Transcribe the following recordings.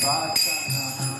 Shri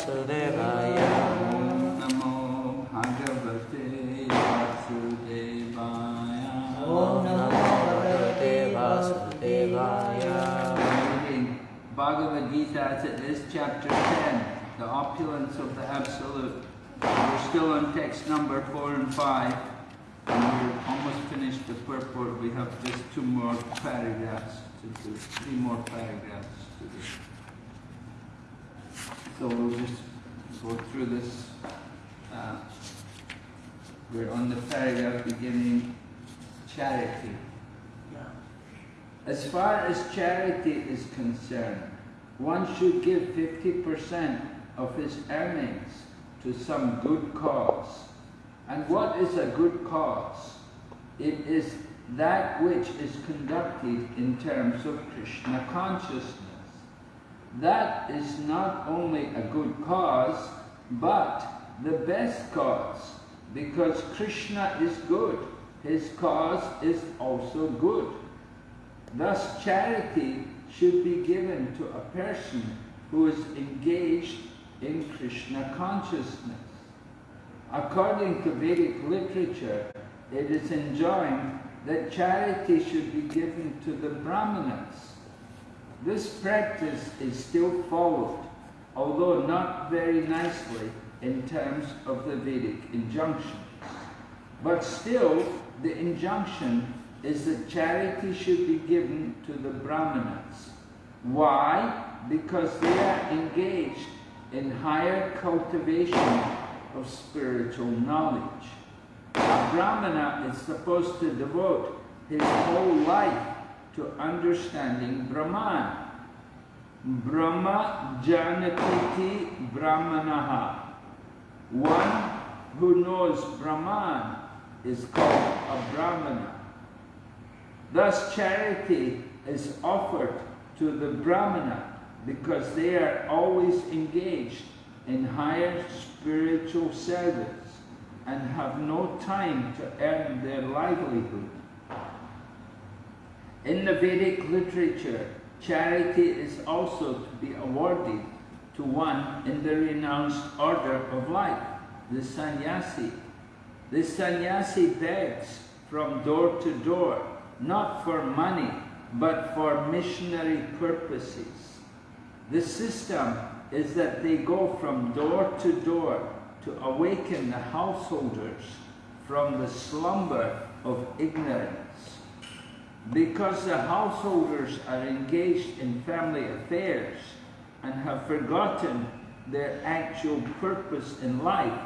वासुदेवाय नमो भगवते वासुदेवाय ॐ नमो भगवते वासुदेवाय Reading Bhagavad Gita, it is chapter 10, the opulence of the Absolute. We're still on text number 4 and 5, and we're almost finished the purport. We have just two more paragraphs to do, three more paragraphs to do. So we'll just go through this. Uh, we're on the paragraph beginning charity. As far as charity is concerned, one should give 50% of his earnings to some good cause. And what is a good cause? It is that which is conducted in terms of Krishna consciousness. That is not only a good cause, but the best cause, because Krishna is good. His cause is also good. Thus, charity should be given to a person who is engaged in Krishna consciousness. According to Vedic literature, it is enjoined that charity should be given to the Brahmanas. This practice is still followed, although not very nicely in terms of the Vedic injunctions. But still, the injunction is that charity should be given to the Brahmanas. Why? Because they are engaged in higher cultivation of spiritual knowledge. A Brahmana is supposed to devote his whole life to understanding Brahman. Brahma janatiti brahmanaha. One who knows Brahman is called a Brahmana. Thus charity is offered to the Brahmana because they are always engaged in higher spiritual service and have no time to earn their livelihood. In the Vedic literature, charity is also to be awarded to one in the renounced order of life, the sannyasi. The sannyasi begs from door to door, not for money, but for missionary purposes. The system is that they go from door to door to awaken the householders from the slumber of ignorance. Because the householders are engaged in family affairs and have forgotten their actual purpose in life,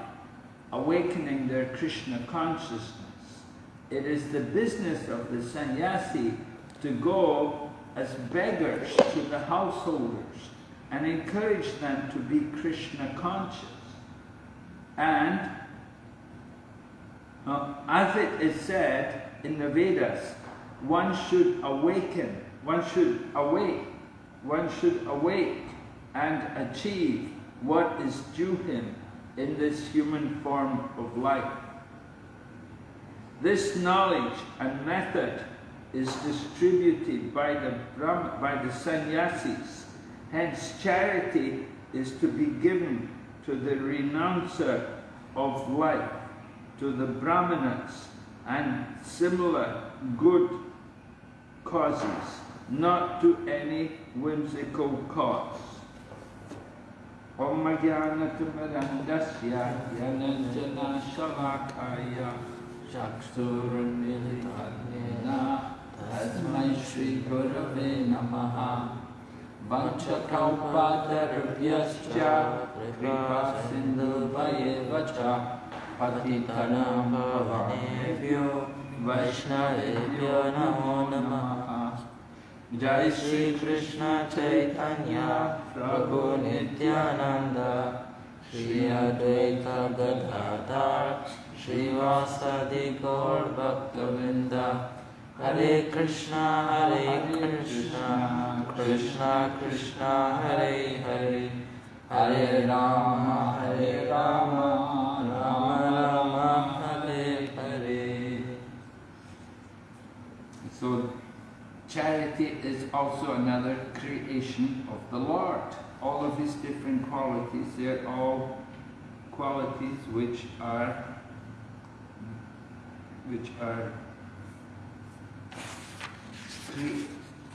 awakening their Krishna consciousness. It is the business of the sannyasi to go as beggars to the householders and encourage them to be Krishna conscious. And uh, as it is said in the Vedas, one should awaken, one should awake, one should awake and achieve what is due him in this human form of life. This knowledge and method is distributed by the, Brahm, by the sannyasis. Hence, charity is to be given to the renouncer of life, to the brahmanas, and similar good causes, not to any whimsical cause. Om Jnanatimirandasya Jnananjana Shalakaya Chaksurunmilitanena Tasmai Shri Gurave Namaha Vanchakalpatarubhyascha Kripa Sindhu Vayevacha Patitanam Bhavanebhyo Vaishnavebhyo Namo Namaha Jai Shri Krishna Chaitanya Prabhu Nityananda Shri Advaita Gadadhar Shri Vasadi Gaur Bhaktavinda Hare Krishna Hare Krishna Krishna Krishna Hare Hare Hare Rama Hare charity is also another creation of the Lord. All of these different qualities, they're all qualities which are which are cre-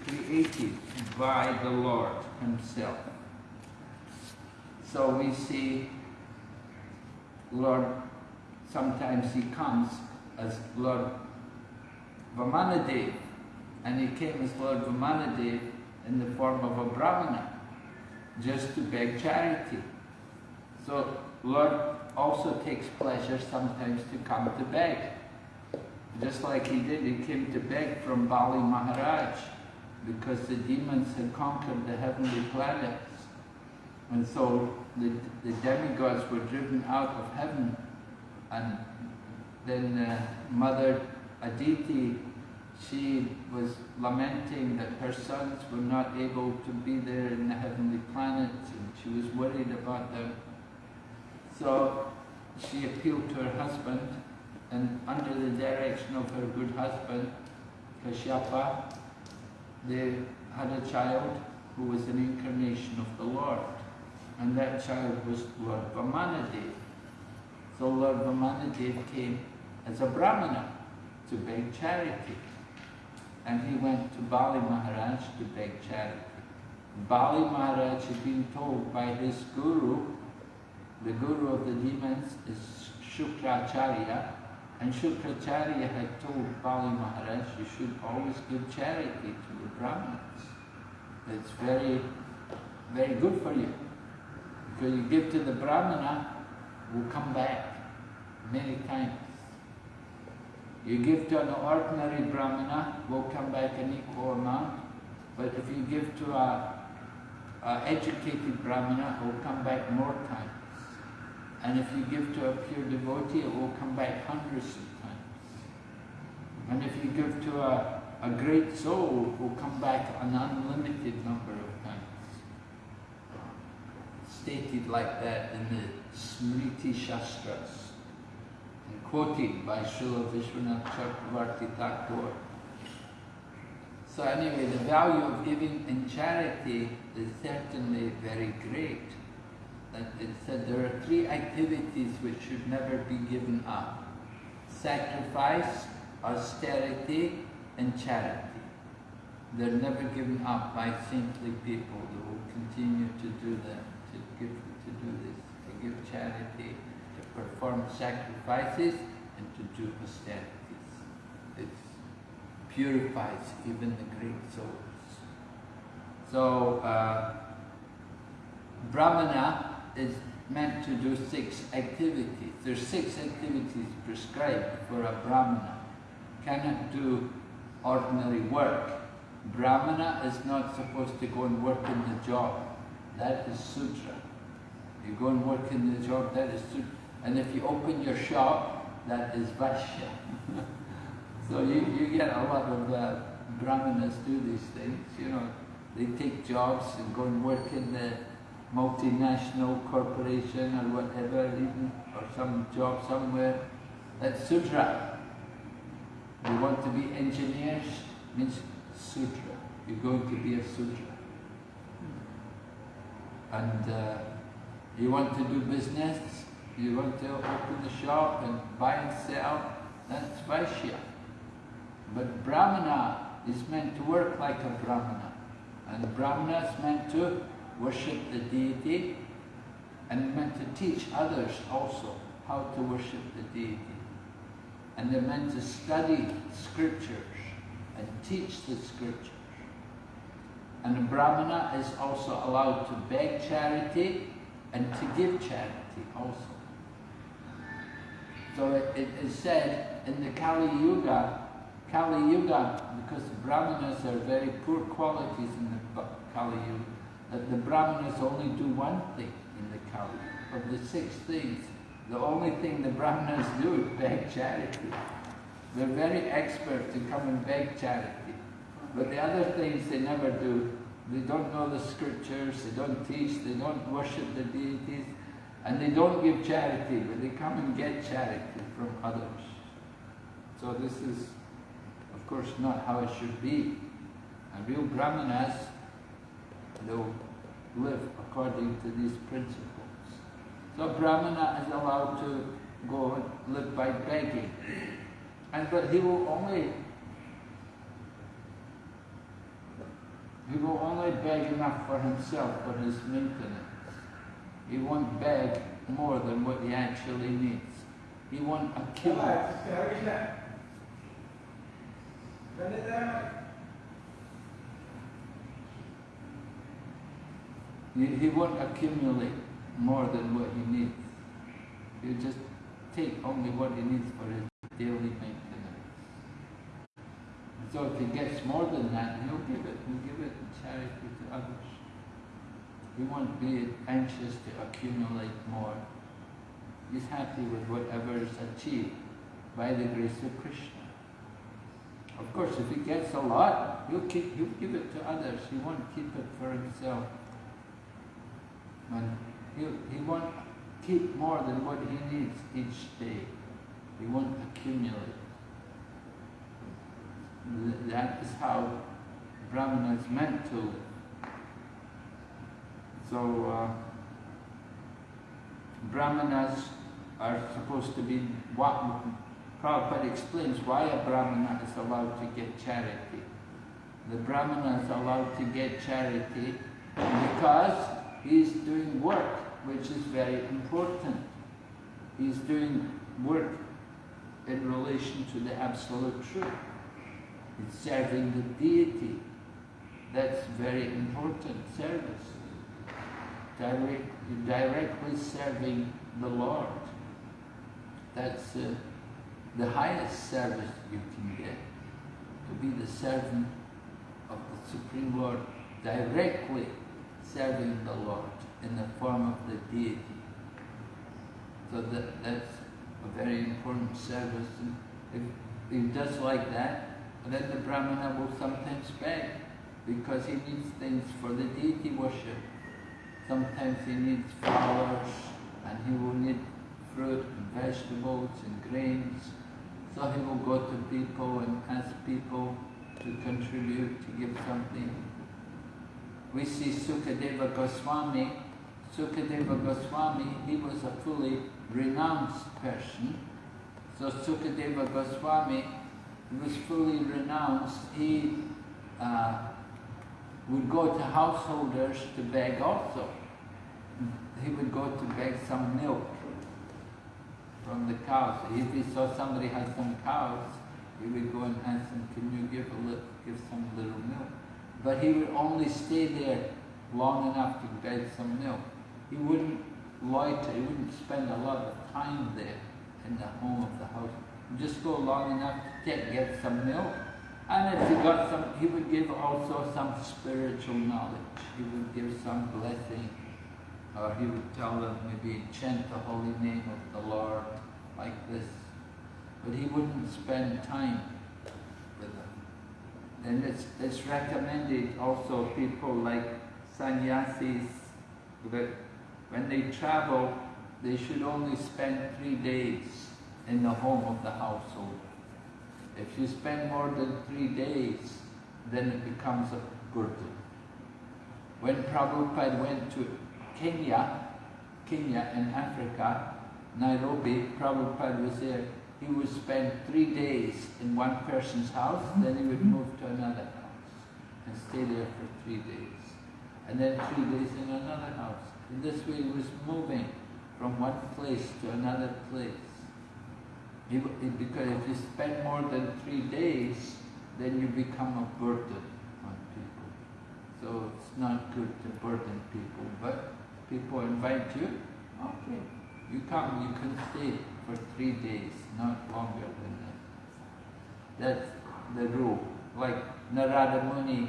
created by the Lord Himself. So we see Lord, sometimes He comes as Lord Vamanadev, and He came as Lord Vamanadev in the form of a Brahmana, just to beg charity. So Lord also takes pleasure sometimes to come to beg. Just like he did, he came to beg from Bali Maharaj because the demons had conquered the heavenly planets. And so the, the demigods were driven out of heaven. And then uh, Mother Aditi, she was lamenting that her sons were not able to be there in the heavenly planets and she was worried about them. So she appealed to her husband and under the direction of her good husband, Kashyapa, they had a child who was an incarnation of the Lord. And that child was Lord Vamanadev. So Lord Vamanadev came as a Brahmana to beg charity. And he went to Bali Maharaj to beg charity. Bali Maharaj had been told by his guru, the guru of the demons is Shukracharya, and Shukracharya had told Bali Maharaj, you should always give charity to the Brahmins. It's very, very good for you. Because you give to the Brahmana, will come back many times. You give to an ordinary Brahmana, will come back an equal amount. But if you give to a, a educated Brahmana, it will come back more times. And if you give to a pure devotee, it will come back hundreds of times. And if you give to a, a great soul, it will come back an unlimited number of times. Stated like that in the Smriti Shastras, quoted by Srila Vishwanath Chakravarti Thakur. So anyway, the value of giving in charity is certainly very great that it said there are three activities which should never be given up. Sacrifice, austerity, and charity. They're never given up by saintly people. They will continue to do them, to give, to do this, to give charity, perform sacrifices, and to do austerities. It purifies even the great souls. So, uh, Brahmana is meant to do six activities. There's six activities prescribed for a Brahmana. Cannot do ordinary work. Brahmana is not supposed to go and work in the job. That is Sudra. You go and work in the job, that is Sudra. And if you open your shop, that is Vaishya. so you, you get a lot of uh, Brahmanas do these things, you know. They take jobs and go and work in the multinational corporation or whatever, even, or some job somewhere. That's Sudra. You want to be engineers, means Sudra. You're going to be a Sudra. And uh, you want to do business, you want to open a shop and buy and sell, that's Vaishya. But Brahmana is meant to work like a Brahmana. And Brahmana is meant to worship the deity and meant to teach others also how to worship the deity. And they're meant to study scriptures and teach the scriptures. And a Brahmana is also allowed to beg charity and to give charity also. So it, it is said in the Kali Yuga, Kali Yuga, because the Brahmanas are very poor qualities in the Kali Yuga, that the Brahmanas only do one thing in the Kali. Of the six things, the only thing the Brahmanas do is beg charity. They're very expert to come and beg charity. But the other things they never do. They don't know the scriptures, they don't teach, they don't worship the deities, and they don't give charity, but they come and get charity from others. So this is, of course, not how it should be. And real brahmanas, they'll live according to these principles. So brahmana is allowed to go and live by begging. And but he will only he will only beg enough for himself for his maintenance. He won't beg more than what he actually needs. He won't accumulate. He, he won't accumulate more than what he needs. He'll just take only what he needs for his daily maintenance. So if he gets more than that, he'll give it. He'll give it in charity to others. He won't be anxious to accumulate more. He's happy with whatever is achieved by the grace of Krishna. Of course, if he gets a lot, he'll, keep, he'll give it to others. He won't keep it for himself. And he'll, he won't keep more than what he needs each day. He won't accumulate. That is how Brahmana is meant to live. So, uh, Brahmanas are supposed to be what Prabhupada explains why a Brahmana is allowed to get charity. The Brahmana is allowed to get charity because he's doing work which is very important. He's doing work in relation to the Absolute Truth. He's serving the deity. That's very important service. Direct, directly serving the Lord. That's uh, the highest service you can get. To be the servant of the Supreme Lord, directly serving the Lord in the form of the deity. So that, that's a very important service. And if he does like that, then the Brahmana will sometimes beg because he needs things for the deity worship. Sometimes he needs flowers and he will need fruit and vegetables and grains. So he will go to people and ask people to contribute, to give something. We see Sukadeva Goswami. Sukadeva Goswami, he was a fully renounced person. So Sukadeva Goswami he was fully renounced. He uh, would go to householders to beg also. He would go to beg some milk from the cows. If he saw somebody had some cows, he would go and ask them, can you give, a little, give some little milk? But he would only stay there long enough to beg some milk. He wouldn't loiter, he wouldn't spend a lot of time there in the home of the house. He'd just go long enough to get, get some milk. And if he got some, he would give also some spiritual knowledge. He would give some blessing or he would tell them maybe chant the holy name of the Lord like this. But he wouldn't spend time with them. And it's, it's recommended also people like sannyasis that when they travel, they should only spend three days in the home of the household. If you spend more than three days, then it becomes a burden. When Prabhupada went to Kenya, Kenya in Africa, Nairobi, Prabhupada was there. He would spend three days in one person's house, mm-hmm. then he would move to another house and stay there for three days. And then three days in another house. In this way he was moving from one place to another place. He, he, because if you spend more than three days, then you become a burden on people. So it's not good to burden people, but people invite you, okay, you come, you can stay for three days, not longer than that. That's the rule. Like Narada Muni,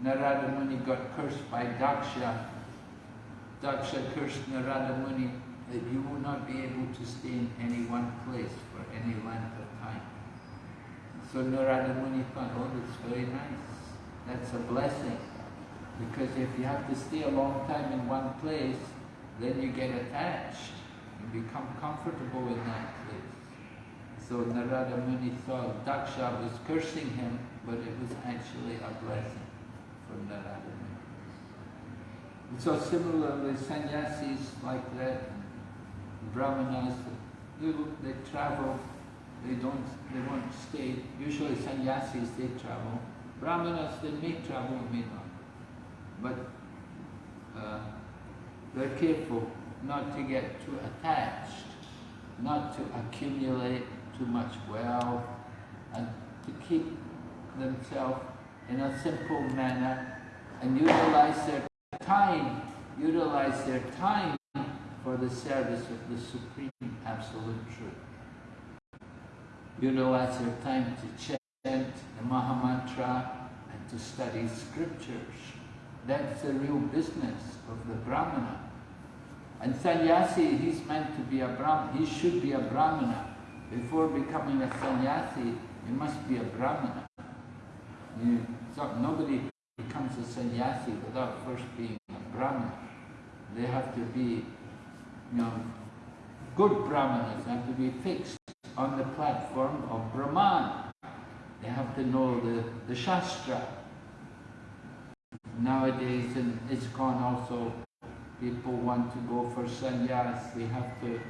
Narada Muni got cursed by Daksha. Daksha cursed Narada Muni that you will not be able to stay in any one place for any length of time. So Narada Muni thought, oh, that's very nice. That's a blessing. Because if you have to stay a long time in one place, then you get attached. and become comfortable in that place. So Narada Muni thought Daksha was cursing him, but it was actually a blessing. for Narayana. So similarly, sannyasis like that, brahmanas, they, they travel, they don't, they won't stay. Usually sannyasis, they travel. Brahmanas, they may travel, may not. But uh, they're careful not to get too attached, not to accumulate too much wealth, and to keep themselves in a simple manner and utilize their time, utilize their time for the service of the Supreme Absolute Truth. Utilize their time to chant the Mahamantra and to study scriptures. That's the real business of the Brahmana. And sannyasi, he's meant to be a Brahmana, he should be a Brahmana. Before becoming a sannyasi, you must be a Brahmana. You, so nobody becomes a sannyasi without first being a Brahmana. They have to be, you know, good Brahmanas have to be fixed on the platform of Brahman. They have to know the, the Shastra. Nowadays in ISKCON also, people want to go for sannyas, they have to,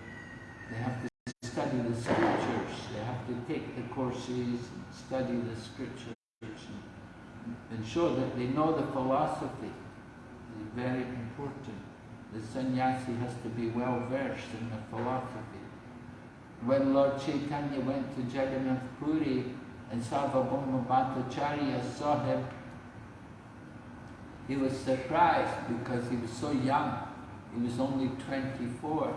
they have to study the scriptures, they have to take the courses, study the scriptures, and, show that they know the philosophy. It's very important. The sannyasi has to be well versed in the philosophy. When Lord Chaitanya went to Jagannath Puri and Sarvabhauma Bhattacharya saw him, he was surprised because he was so young. He was only 24.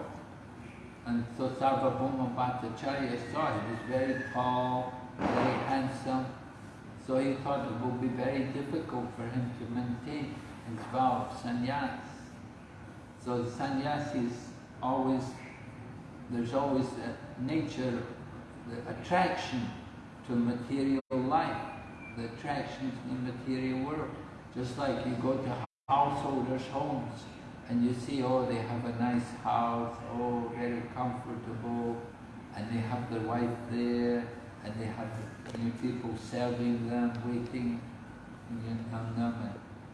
And so Sarvabhauma Bhattacharya saw. He was very tall, very handsome. So he thought it would be very difficult for him to maintain his vow of sannyas. So sannyas is always, there's always a nature, the attraction to material life, the attraction to the material world. Just like you go to householders' homes and you see, oh, they have a nice house, oh, very comfortable, and they have their wife there, and they have know, people serving them, waiting on them, and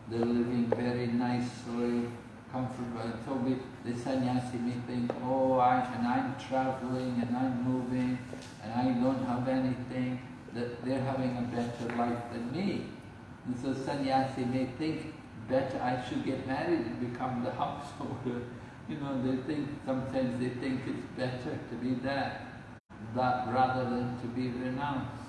they're living very nicely, comfortable. So we, the sannyasi may think, oh, I, and I'm traveling, and I'm moving, and I don't have anything, that they're having a better life than me. And so sannyasi may think, better I should get married and become the householder. You know, they think, sometimes they think it's better to be that, that rather than to be renounced.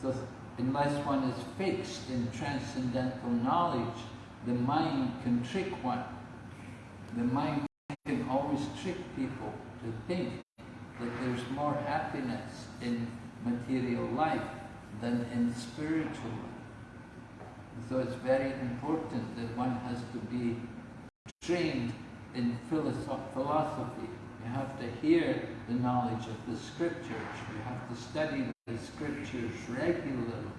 So unless one is fixed in transcendental knowledge, the mind can trick one. The mind can always trick people to think that there's more happiness in material life than in spiritual life. So it's very important that one has to be trained in philosophy. You have to hear the knowledge of the scriptures. You have to study the scriptures regularly.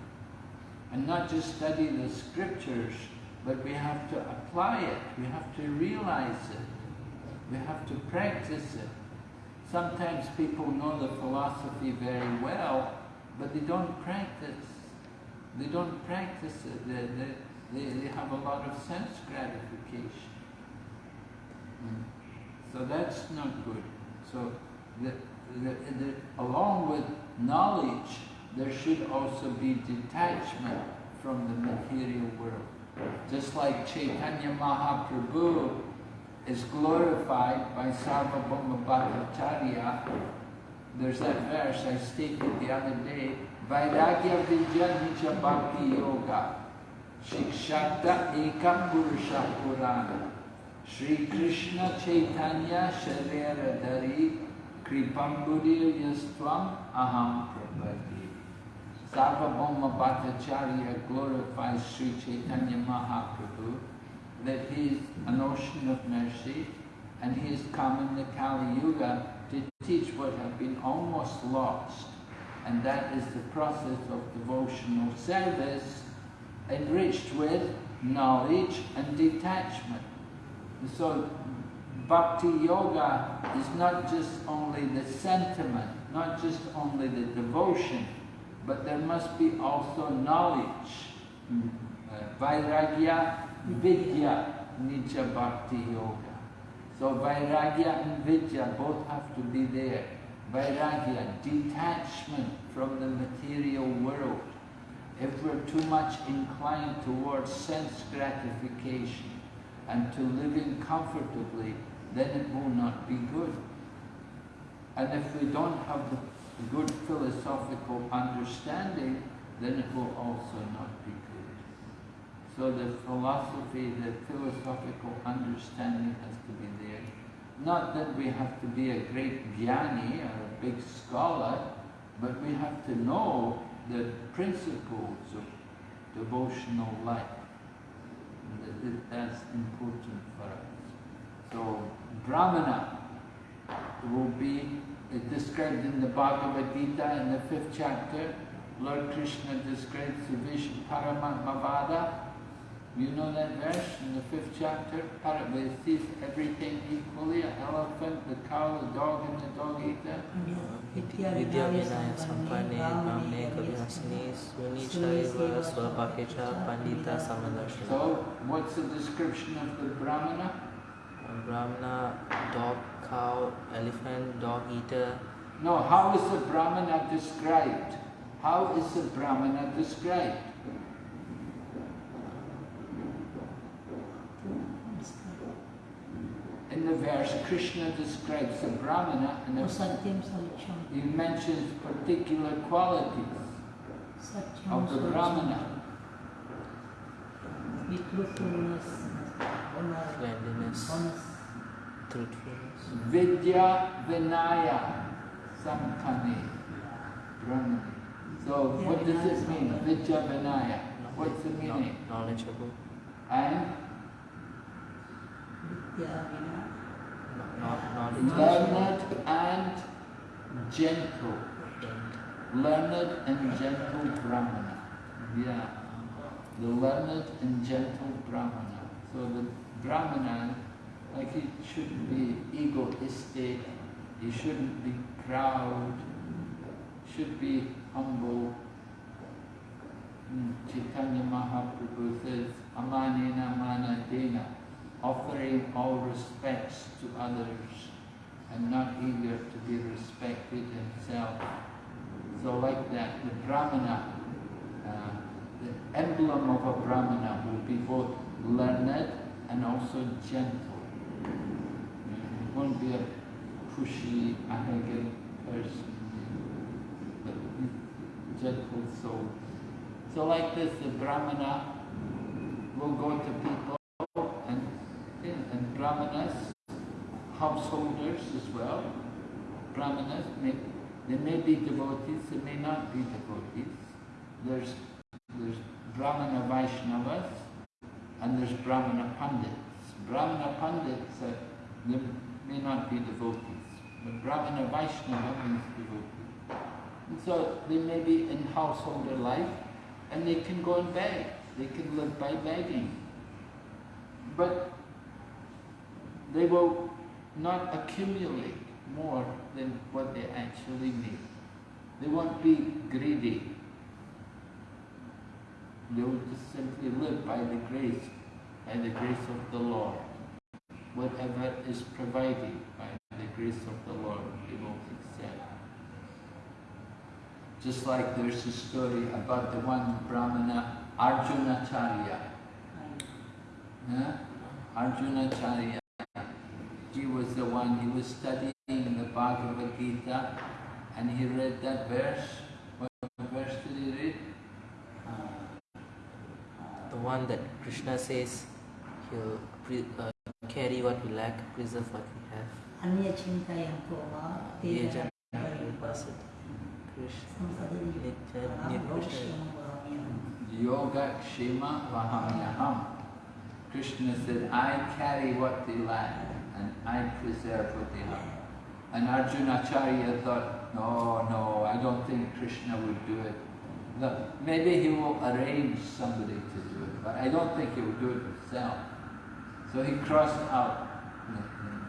And not just study the scriptures, but we have to apply it. We have to realize it. We have to practice it. Sometimes people know the philosophy very well, but they don't practice they don't practice it. They, they, they, they have a lot of sense gratification. Mm. So that's not good. So the, the, the, along with knowledge, there should also be detachment from the material world. Just like Chaitanya Mahaprabhu is glorified by Sarvabhauma Bhattacharya, there's that verse I stated the other day, Vairagya Vijya Bhakti Yoga. Shikshata Ekam Purusha Purana. Krishna Chaitanya Sharira Dari Kripambudir Yastvam Aham Prabhati. Sarvabhauma Bhattacharya glorifies Sri Chaitanya Mahaprabhu that he is an ocean of mercy and he has come in the Kali Yuga to teach what have been almost lost and that is the process of devotional service enriched with knowledge and detachment. So bhakti yoga is not just only the sentiment, not just only the devotion, but there must be also knowledge. Uh, Vairagya, Vidya, Nija Bhakti Yoga. So Vairagya and Vidya both have to be there. Vairagya, detachment from the material world. If we're too much inclined towards sense gratification and to living comfortably, then it will not be good. And if we don't have the good philosophical understanding, then it will also not be good. So the philosophy, the philosophical understanding has to be. Not that we have to be a great jnani or a big scholar, but we have to know the principles of devotional life. That, that's important for us. So Brahmana will be described in the Bhagavad Gita in the fifth chapter. Lord Krishna describes the vision Paramatmavada. You know that verse in the fifth chapter? Paramatma sees everything equally, an elephant, the cow, the dog, and the dog eater. विद्या विनय संपन्ने ब्राह्मणे कविहसिनी सुनी चैव स्वपाके च Pandita समदर्शि So, what's the description of the Brahmana? Brahmana, dog, cow, elephant, dog eater. No, how is the Brahmana described? How is the Brahmana described? The verse, Krishna describes the Brahmana and Satyam Salicham. he mentions particular qualities Satyam of the Brahmana. With truthfulness, honor, Cleanliness, honest, truthfulness. Vidya Vinaya Sampanne Brahmani. So what does this mean? Vidya Vinaya. What's the meaning? Kno- Knowledgeable, And Vidya Vina, kno- knowledgeable, learned and gentle. Learned and gentle Brahmana. Yeah. The learned and gentle Brahmana. So the Brahmana, like he shouldn't be egoistic, he shouldn't be proud, should be humble. Mm, Chaitanya Mahaprabhu says, Amanena Manadena, offering all respects to others and not eager to be respected himself. So like that, the Brahmana, uh, the emblem of a Brahmana will be both learned and also gentle. It won't be a pushy, arrogant person, but gentle soul. So like this, the Brahmana will go to people Brahmanas, householders as well. Brahmanas, may, they may be devotees, they may not be devotees. There's, there's Brahmana Vaishnavas and there's Brahmana Pandits. Brahmana Pandits, uh, they may not be devotees, but Brahmana Vaishnava means devotee. And so they may be in householder life and they can go and beg. They can live by begging. But they will not accumulate more than what they actually need. They won't be greedy. They will just simply live by the grace, by the grace of the Lord. Whatever is provided by the grace of the Lord, they will accept. Just like there's a story about the one Brahmana, Arjunacharya. Yeah? Arjunacharya. He was the one, he was studying the Bhagavad Gita and he read that verse. What verse did he read? the one that Krishna says he'll pre- uh, carry what we lack, preserve what we have. Anya Chintayam Koma, Ye Tera. Krishna, Samsadari Nitya, Param Nirkrishna. Yoga Kshema Vahamyaham. Krishna said, I carry what they lack and I preserve what they have. And Arjunacharya thought, no, no, I don't think Krishna would do it. No, maybe he will arrange somebody to do it, but I don't think he will do it himself. So he crossed out,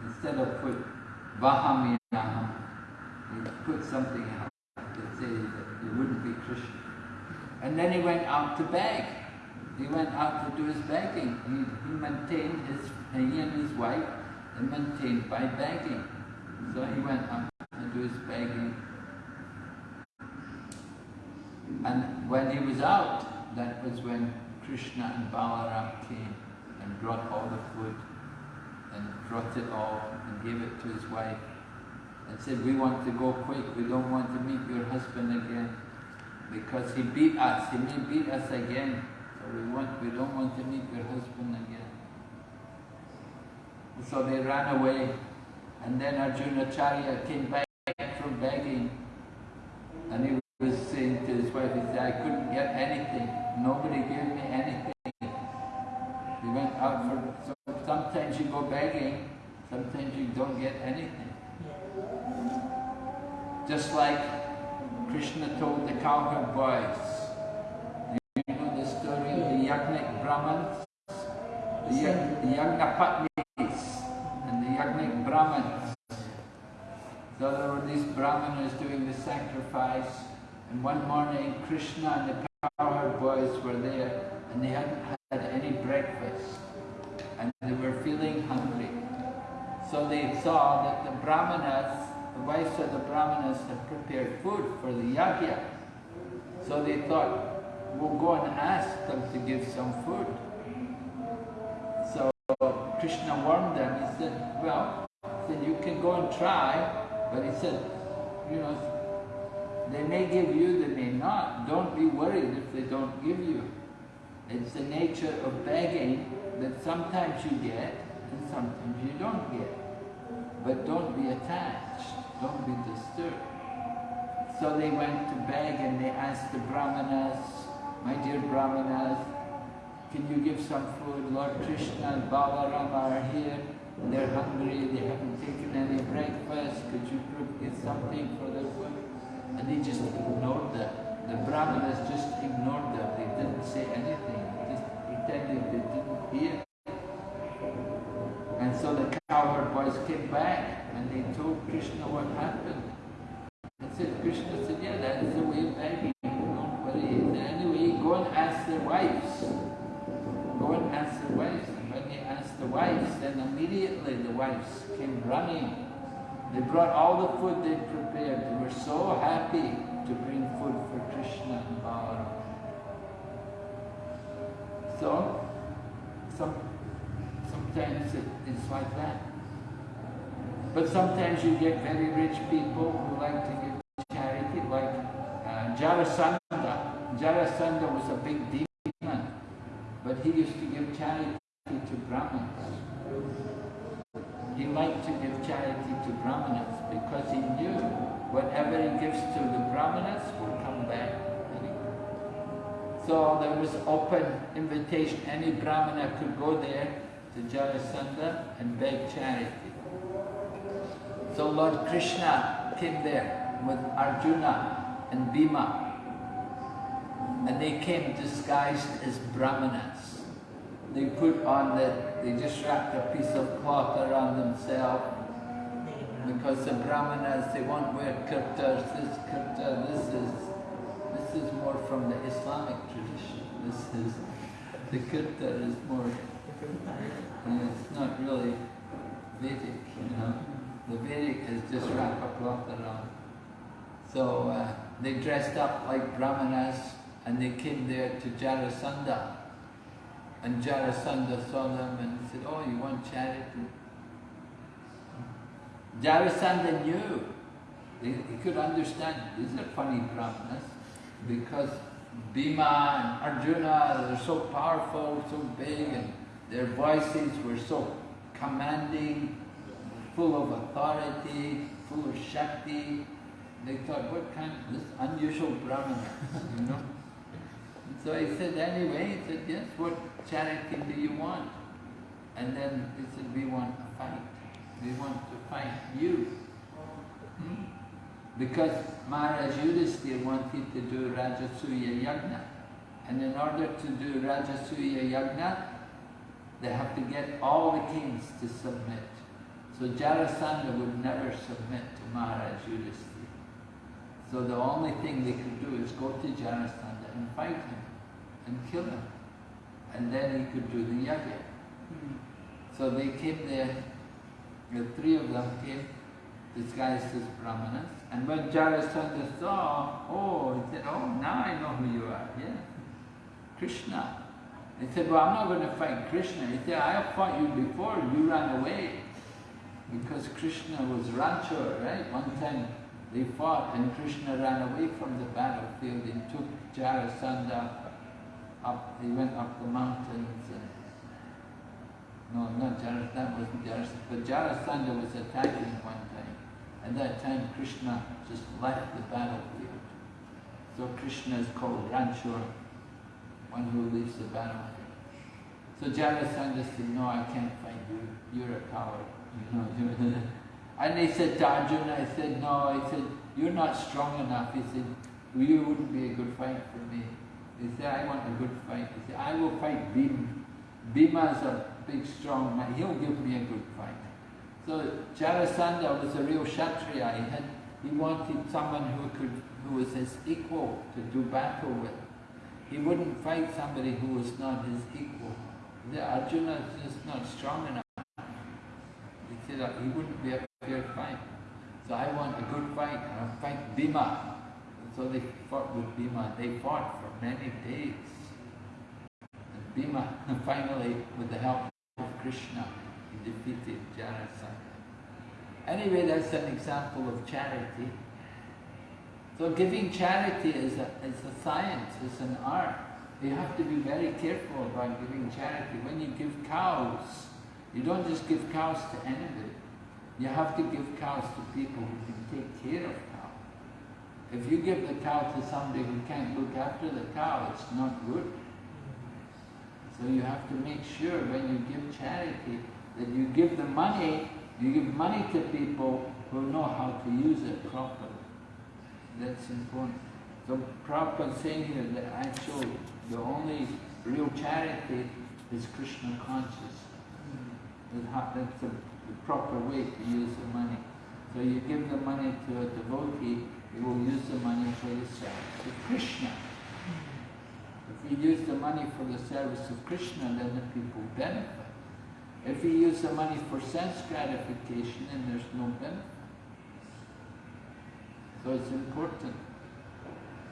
instead of put Vahamyaham, he put something else to say that it wouldn't be Krishna. And then he went out to beg. he went out to do his begging. He, he maintained his, he and his wife, they maintained by begging. So he went to do his begging. And when he was out, that was when Krishna and Balaram came and brought all the food and brought it all and gave it to his wife and said, we want to go quick, we don't want to meet your husband again because he beat us, he may beat us again, so we want, we don't want to meet your husband again. So they ran away and then Arjunacharya came back from begging and he was saying to his wife, he said, I couldn't get anything, nobody gave me anything. We went out for, so sometimes you go begging, sometimes you don't get anything. Just like Krishna told the cowherd boys. You know the story of the Yagnik Brahmins? The, Yag, the and the Yagnik Brahmins. Were these Brahmanas doing the sacrifice and one morning Krishna and the cowherd boys were there and they hadn't had any breakfast and they were feeling hungry. So they saw that the Brahmanas the wives of the Brahmanas had prepared food for the yajna. So they thought, we'll go and ask them to give some food. So Krishna warned them, he said, well, then you can go and try, but he said, you know, they may give you, they may not. Don't be worried if they don't give you. It's the nature of begging that sometimes you get and sometimes you don't get. But don't be attached, don't be disturbed. So they went to beg and they asked the Brahmanas, my dear Brahmanas, can you give some food? Lord Krishna and Balaram are here, they're hungry, they haven't taken any breakfast, could you get something for their? And they just ignored them. The Brahmanas just ignored them, they didn't say anything, they just pretended they didn't hear. And so the cowherd boys came back and they told Krishna what happened. And said, Krishna said, yeah, that's the way of begging. Don't worry. Anyway, go and ask their wives. Go and ask their wives. And when they asked the wives, then immediately the wives came running. They brought all the food they prepared. They were so happy to bring food for Krishna and Balaram. So, some sometimes it, it's like that. But sometimes you get very rich people who like to give charity, like uh, Jarasandha. Jarasandha was a big demon, but he used to give charity to Brahmins. He liked to give charity to Brahmanas because he knew whatever he gives to the Brahmanas will come back. So there was open invitation, any Brahmana could go there to Jarasandha and beg charity. So Lord Krishna came there with Arjuna and Bhima and they came disguised as Brahmanas. They put on the, they just wrapped a piece of cloth around themselves because the Brahmanas, they won't wear kurtas, this kurta, this is, this is more from the Islamic tradition. This is, the kurta is more it's not really Vedic, you know. The Vedic is just wrap a cloth around. So uh, they dressed up like Brahmanas and they came there to Jarasandha. And Jarasandha saw them and said, oh, you want charity? Jarasandha knew. He, he could understand, these are funny Brahmanas, because Bhima and Arjuna, they're so powerful, so big, and their voices were so commanding, full of authority, full of Shakti. They thought, what kind of this unusual Brahmana, you know? So he said, anyway, he said, yes, what charity do you want? And then he said, we want a fight. We want to fight you. Hmm? Because Maharaj Yudhisthira wanted to do Rajasuya Yagna. And in order to do Rajasuya Yagna, they have to get all the kings to submit. So Jarasandha would never submit to Maharaj Yudhisthira. So the only thing they could do is go to Jarasandha and fight him and kill him. and then he could do the yajna. Mm. So they came there, the three of them came disguised as brahmanas. And when Jarasandha saw, oh, he said, oh, now I know who you are, yeah, Krishna. He said, well, I'm not going to fight Krishna. He said, I have fought you before, you ran away. Because Krishna was Ranchor, right? One time they fought and Krishna ran away from the battlefield and took Jarasandha up, he went up the mountains and no, not Jarasandha, wasn't Jarasandha, but Jarasandha was attacking one time. At that time Krishna just left the battlefield. So Krishna is called Ranchor, one who leaves the battlefield. So Jarasandha said, no, I can't fight you, you're a coward. You know, and they said to Arjuna, I said, no, I said, you're not strong enough. He said, you wouldn't be a good fight for me. He said, I want a good fight. He said, I will fight Bhima. Bhima's a big, strong man. He'll give me a good fight. So Jarasandha was a real Kshatriya. He, had, he wanted someone who could, who was his equal to do battle with. He wouldn't fight somebody who was not his equal. The Arjuna is just not strong enough. He said he wouldn't be a fair fight. So I want a good fight. I'll fight Bhima. So they fought with Bhima. They fought for many days. And Bhima finally, with the help of Krishna, he defeated Jarasandha. Anyway, that's an example of charity. So giving charity is a, is a science, it's an art. You have to be very careful about giving charity. When you give cows, you don't just give cows to anybody. You have to give cows to people who can take care of cows. If you give the cow to somebody who can't look after the cow, it's not good. So you have to make sure when you give charity that you give the money, you give money to people who know how to use it properly. That's important. So Prabhupada saying here that actually the only real charity is Krishna conscious. That's the, the proper way to use the money. So you give the money to a devotee, he will use the money for the service of Krishna. If you use the money for the service of Krishna, then the people benefit. If you use the money for sense gratification, then there's no benefit. So it's important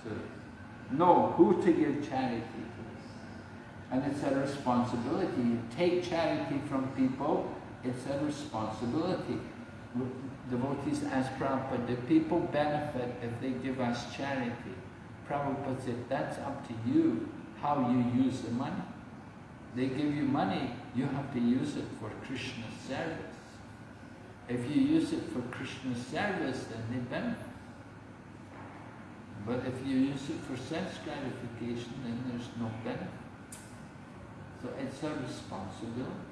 to know who to give charity to. And it's a responsibility. You take charity from people, it's a responsibility. Devotees ask Prabhupada, do people benefit if they give us charity? Prabhupada said, that's up to you, how you use the money. They give you money, you have to use it for Krishna's service. If you use it for Krishna's service, then they benefit. But if you use it for sense gratification, then there's no benefit. So it's a responsibility.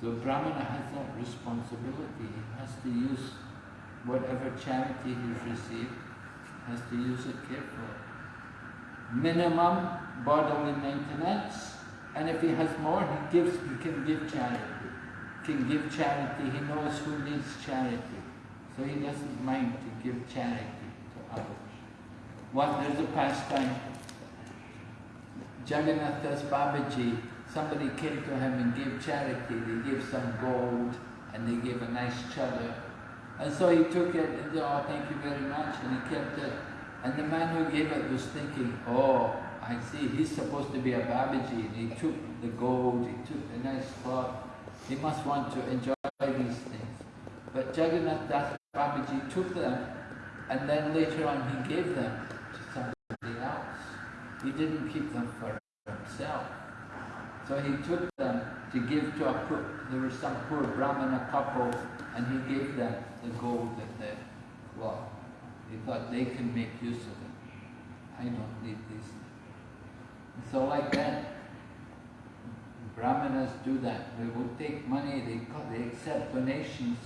So Brahmana has that responsibility. He has to use whatever charity he's received, has to use it carefully. Minimum bodily maintenance, and if he has more, he gives. He can give charity. Can give charity. He knows who needs charity, so he doesn't mind to give charity to others. One there's a pastime. Jagannath Das Babaji, somebody came to him and gave charity. They gave some gold and they gave a nice chadar. And so he took it and said, oh, thank you very much, and he kept it. And the man who gave it was thinking, oh, I see, he's supposed to be a Babaji. And he took the gold, he took the nice cloth. He must want to enjoy these things. But Jagannath Das Babaji took them, and then later on he gave them to somebody else. He didn't keep them for himself. So he took them to give to a poor, there was some poor Brahmana couple, and he gave them the gold that they cloth. He thought they can make use of it. I don't need these things. So like that, Brahmanas do that. They will take money, they, they accept donations.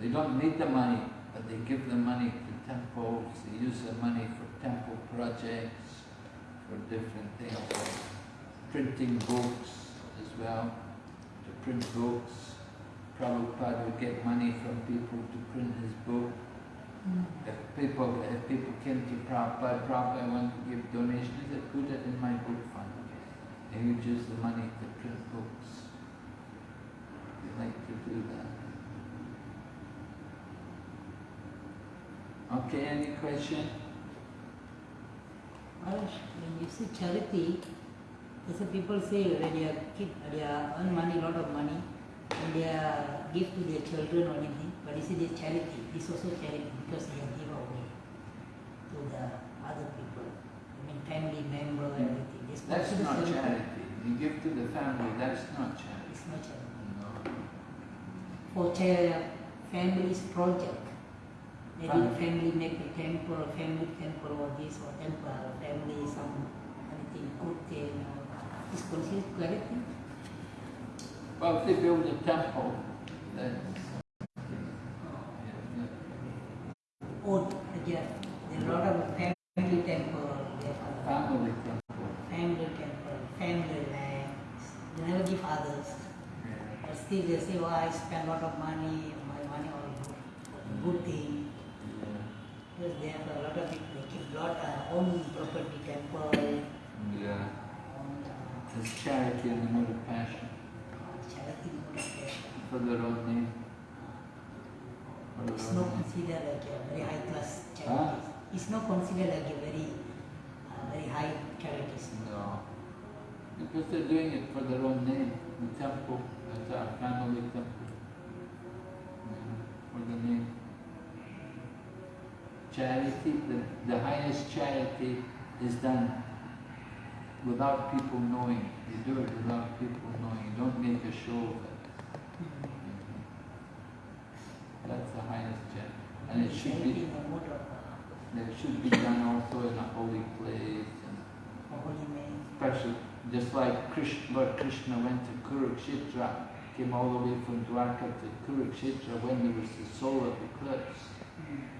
They don't need the money, but they give the money to temples. They use the money for temple projects, for different things, printing books well, to print books. Prabhupada would get money from people to print his book. Mm. If people, if people came to Prabhupada, Prabhupada, I want to give donation, he said, put it in my book fund. And he would use the money to print books. He like to do that. Okay, any question? Well, when you say charity, a people say when they are kid, they are earn money, lot of money, and they are give to their children or anything. But you say they charity. It's also charity because they are give away to the other people. I mean, family member, everything. It's That's not charity. charity. You give to the family, that's not charity. It's not charity. No. For cha- families project. Maybe Fam- family make a temple, family temple or this or temple, family some anything good thing. Uh, It's considered. Well, if they build a temple, then Oh, yeah, there are a lot of family temple, family temple. family temple, family land. They never give others. But still they say, oh, I spend a lot of money, my money all good, thing. Because they have a lot of people, they keep lot uh, own property temple, Yeah. Charity in the mode of passion charity mode of life. for their own name. It's not considered like a very high class Huh? charity. It's not considered like a very, uh, very high charities. No. Because they're doing it for their own name. The temple, that's our family temple. Yeah, For the name. Charity, the, the highest charity is done without people knowing. You do it without people knowing. You don't make a show of it. That's the highest charity. And it should be, it should be done also in a holy place and. Especially, just like Krishna, Lord Krishna went to Kurukshetra, came all the way from Dwarka to Kurukshetra when there was the solar eclipse.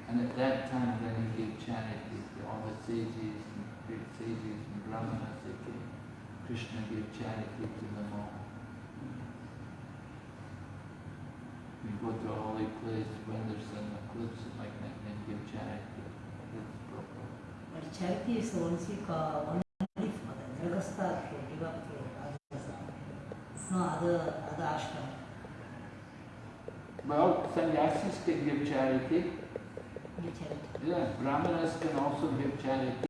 And at that time, then he gave charity to all the sages and great sages and brahmanas. Krishna gave charity to them all. We go to a holy place when there's an eclipse like that, then give charity. That's proper. But charity is only, uh, only for the grihasta to give up to others. No other, other ashram. Well, sannyasis can give charity. Give charity. Yeah, Brahmanas can also give charity.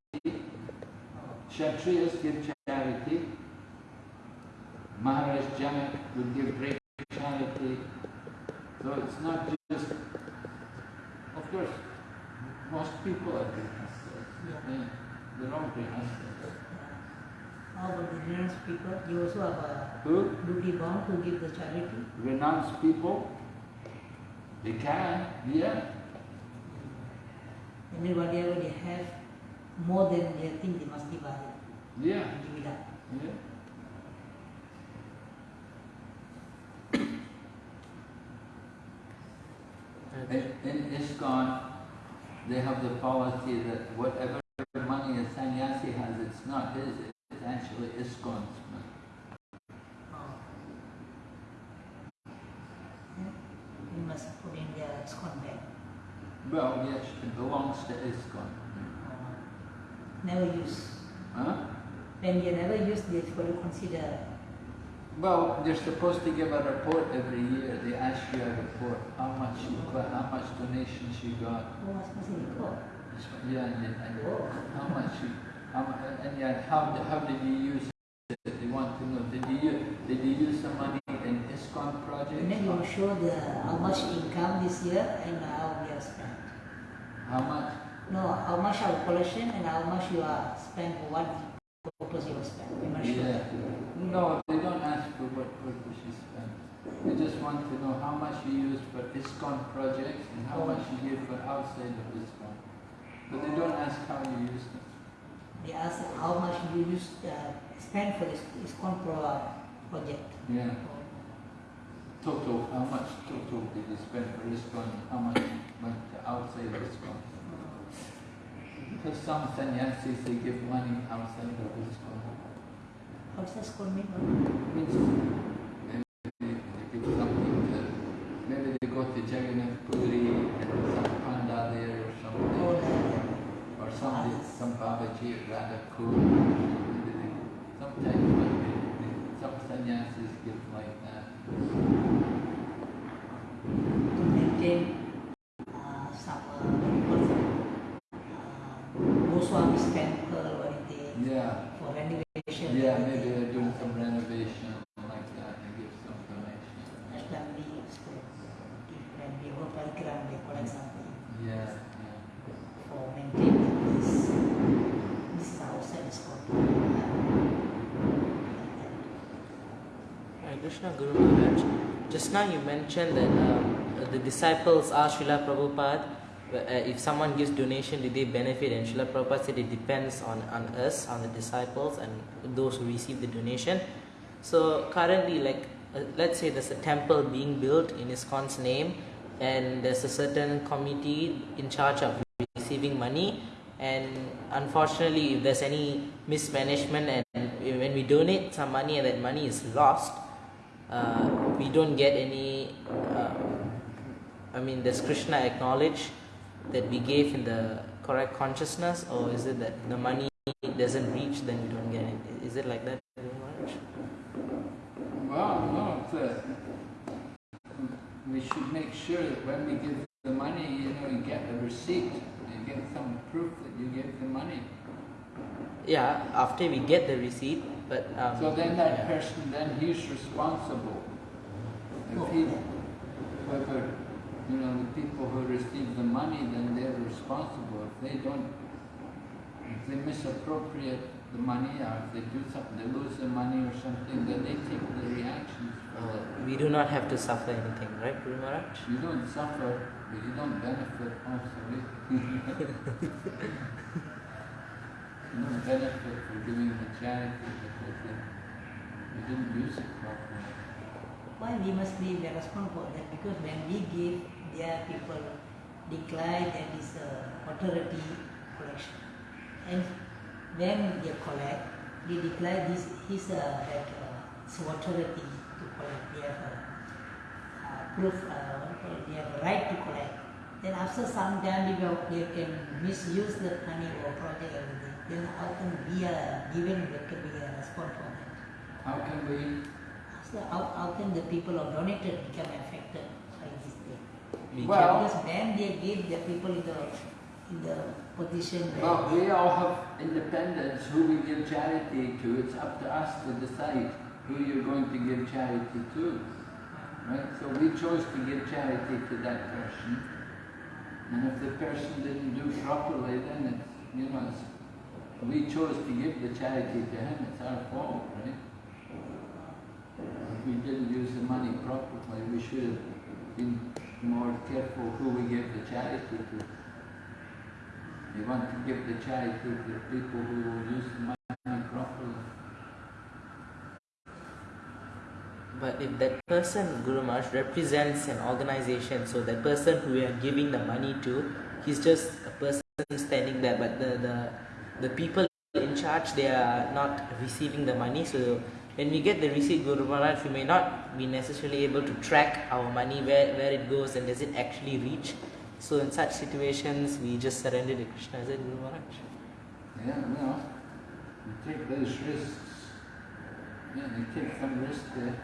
Kshatriyas give charity. Maharaj Janak would give great charity. So it's not just, of course, most people are grihastas. Yeah, they're all grihastas. How about ah, the renounced people? You also have a Who? duty bound to give the charity. Renounced people? They can, yeah. And then whatever they have, more than they think they must give others. Yeah, Give it up. yeah. In, in ISKCON, they have the policy that whatever money a sannyasi has, it's not his, it's actually ISKCON's money. Oh. Yeah. You must put in their ISKCON bank. Well, yes, it belongs to ISKCON. Never use. Huh? When you never use, they will consider. Well, they're supposed to give a report every year. They ask you a report, how much you got, how much donations you got. Suppose in court. Yeah, and, and Oh. how much you, how, and yeah, how, how did you use it? They want to know, did you, did you use the money in ISKCON projects? And then you show the how much income this year and how we have spent. How much? No, how much our collection and how much you are spent for what purpose you are spent. Yeah. No, they don't ask for what purpose you spend. They just want to know how much you use for ISKCON projects and how much you give for outside of ISKCON. But they don't ask how you use them. They ask how much you used, uh, spend for this, this pro project. Yeah. Total, how much total did you spend for ISKCON? How much went to outside ISKCON? Because some sannyasis, they give money outside of ISKCON. What's this called mean? Means maybe they give something to, maybe they go to Jagannath Puri and some panda there or something. Oh, some Babaji at Radhakund. Sometimes they- some sannyasis give like that. to maintain uh, some uh, what's it, uh, Goswami's temple or anything Yeah, for renovation. yeah, maybe they're doing some renovation like that and give some donation. Family school. When they go parigram, they collect something Yeah, yeah. for maintaining this. This is outside the school. Hare Krishna Guru Maharaj. Just now you mentioned that um, the disciples asked Srila Prabhupada uh, if someone gives donation, do they benefit? And Srila Prabhupada said it depends on, on us, on the disciples, and those who receive the donation. So currently, like uh, let's say there's a temple being built in ISKCON's name, and there's a certain committee in charge of receiving money. And unfortunately, if there's any mismanagement and when we donate some money and that money is lost, uh, we don't get any. Uh, I mean, does Krishna acknowledge that we gave in the correct consciousness, or is it that the money doesn't reach, then we don't get it? Is it like that? Well, no, it's a, we should make sure that when we give the money, you know, you get a receipt, you get some proof that you gave the money. Yeah, after we get the receipt, but um, So then that yeah. person, then he's responsible. If he, whoever, you know, the people who receive the money, then they're responsible. If they don't, if they misappropriate the money or if they do something, they lose the money or something, then they take the reactions we do not have to suffer anything, right, Guru Maharaj? You don't suffer, but you don't benefit also. you don't benefit for doing the charity you didn't use it properly. Why we must be responsible for that? Because when we give, their people declare that is uh, authority collection. And when they collect, they declare this is uh, uh, authority to collect. They have uh, proof, uh, they have right to collect. Then after some time, they, they can misuse the money or project everything. Then can we are given that can be a response for that? How can we, So how, how can the people of donated become affected by this thing? We Well- Because when they give the people in the in the position well, we all have independence who we give charity to. It's up to us to decide who you're going to give charity to. Right? So we chose to give charity to that person. And if the person didn't do properly, then it's, you know, it's, we chose to give the charity to him, it's our fault, right? If we didn't use the money properly, we should have been more careful who we give the charity to. We want to give the charity to the people who will use the money properly. But if that person, Guru Maharaj, represents an organization, so that person who we are giving the money to, he's just a person standing there, but the, the, the people in charge, they are not receiving the money. So when we get the receipt, Guru Maharaj, we may not be necessarily able to track our money, where, where it goes and does it actually reach. So in such situations, we just surrender to Krishna. Is it Guru Maharaj? Yeah, well, you take those risks. Yeah, you take some risk there.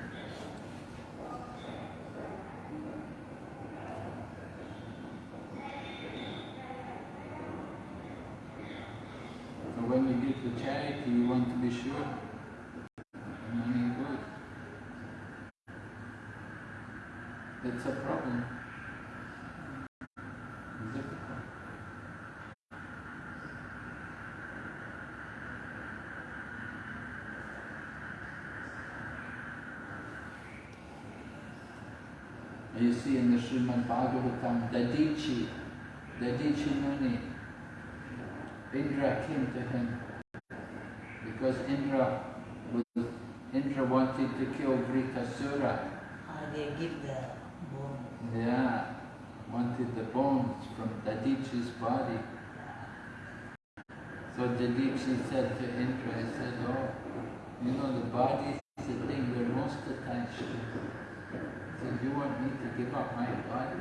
So when you give the charity, you want to be sure money goes. It's a problem. You see in the Srimad Bhagavatam, Dadichi, Dadichi Muni, Indra came to him because Indra was, Indra wanted to kill Vritrasura. uh, they give the bone. Yeah, wanted the bones from Dadichi's body. So Dadichi said to Indra, he said, oh, you know the body is the thing we're most attached to. He said, you want me to give up my body?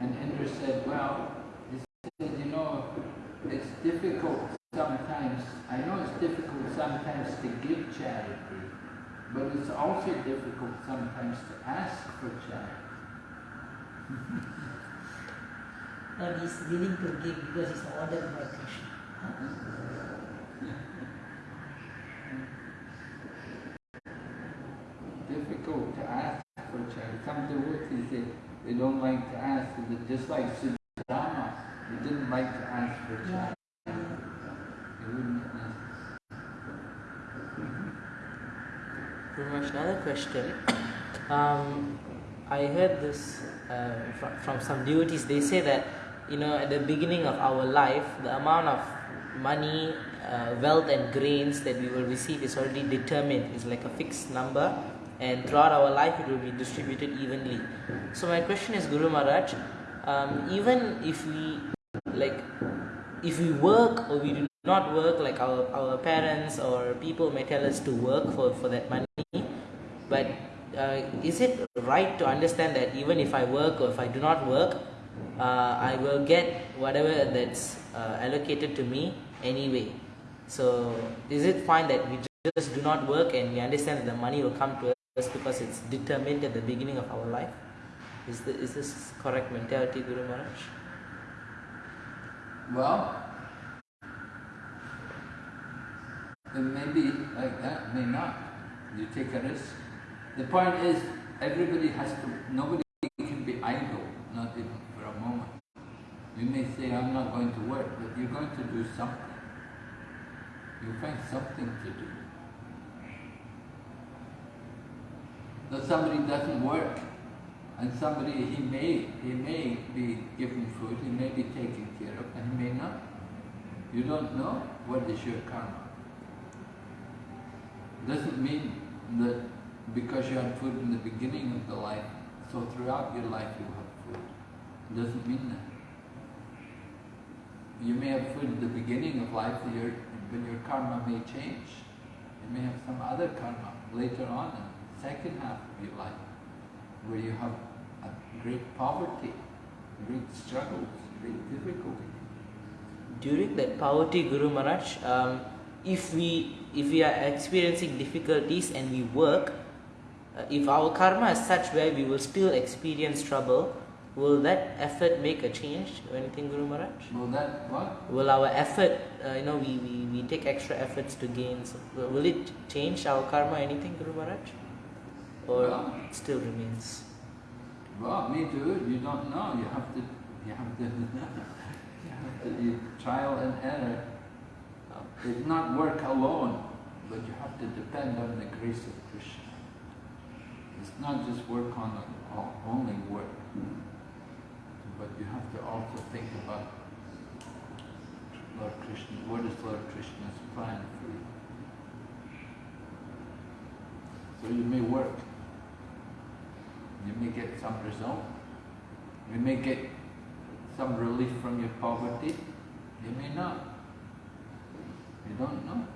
And Indra said, well, he said, you know, it's difficult sometimes, I know it's difficult sometimes to give charity, but it's also difficult sometimes to ask for charity. But he's willing to give because it's ordered by Krishna. Difficult to ask for charity. Some devotees, they, they don't like to ask, just like Sudama, they didn't like to ask for charity. He wouldn't ask. Very much. Another question. Um, I heard this uh, from, from some devotees. They say that you know at the beginning of our life, the amount of money, uh, wealth, and grains that we will receive is already determined. It's like a fixed number, and throughout our life, it will be distributed evenly. So my question is, Guru Maharaj, um, even if we like, if we work or we do not work, like our our parents or people may tell us to work for for that money, but uh, is it right to understand that even if I work or if I do not work, uh, I will get whatever that's uh, allocated to me anyway? So is it fine that we just do not work and we understand that the money will come to us because it's determined at the beginning of our life? Is, the, is this correct mentality, Guru Maharaj? Well, it may be like that, may not. You take a risk. The point is, everybody has to, nobody can be idle, not even for a moment. You may say, I'm not going to work, but you're going to do something. You find something to do. So somebody doesn't work, and somebody, he may, he may be given food, he may be taken care of, and he may not. You don't know what is your karma. Doesn't mean that because you had food in the beginning of the life, so throughout your life you have food. It doesn't mean that. You may have food at the beginning of life, but your, but your karma may change. You may have some other karma later on in the second half of your life, where you have great poverty, great struggles, great difficulty. During that poverty, Guru Maharaj, um, if we if we are experiencing difficulties and we work, uh, if our karma is such where we will still experience trouble, will that effort make a change or anything, Guru Maharaj? Will that what? Will our effort, uh, you know, we, we, we take extra efforts to gain, so will it change our karma anything, Guru Maharaj? Or Well- still remains? Well, me too. You don't know. You have to. You have to. you have to. You trial and error. It's not work alone, but you have to depend on the grace of. It's not just work on only work, but you have to also think about Lord Krishna. What is Lord Krishna's plan for you? So you may work. You may get some result. You may get some relief from your poverty. You may not. You don't know.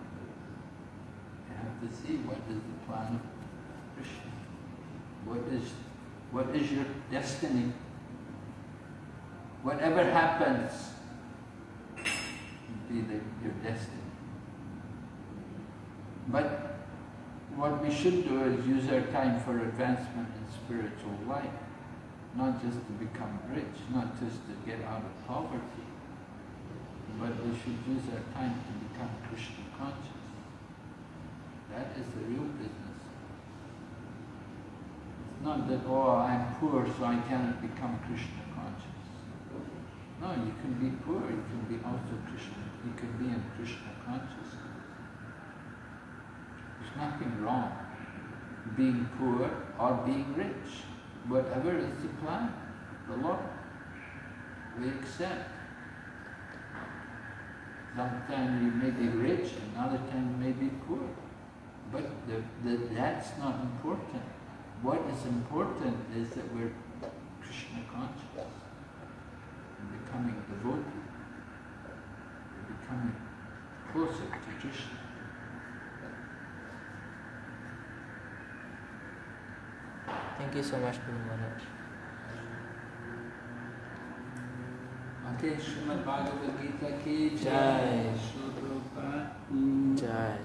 You have to see what is the plan of Krishna. What is what is your destiny? Whatever happens, be the, your destiny. But what we should do is use our time for advancement in spiritual life, not just to become rich, not just to get out of poverty, but we should use our time to become Krishna conscious. That is the real business. Not that, oh, I'm poor so I cannot become Krishna conscious. No, you can be poor, you can be also Krishna, you can be in Krishna consciousness. There's nothing wrong being poor or being rich. Whatever is the plan, the Lord, we accept. Sometimes you may be rich, another time you may be poor. But the, the, that's not important. What is important is that we're Krishna conscious, and becoming devotee, we're becoming closer to Krishna. Thank you so much, Guru Maharaj. Bhante Srimad Bhagavad Gita ki Jai. jai. Srila Prabhupada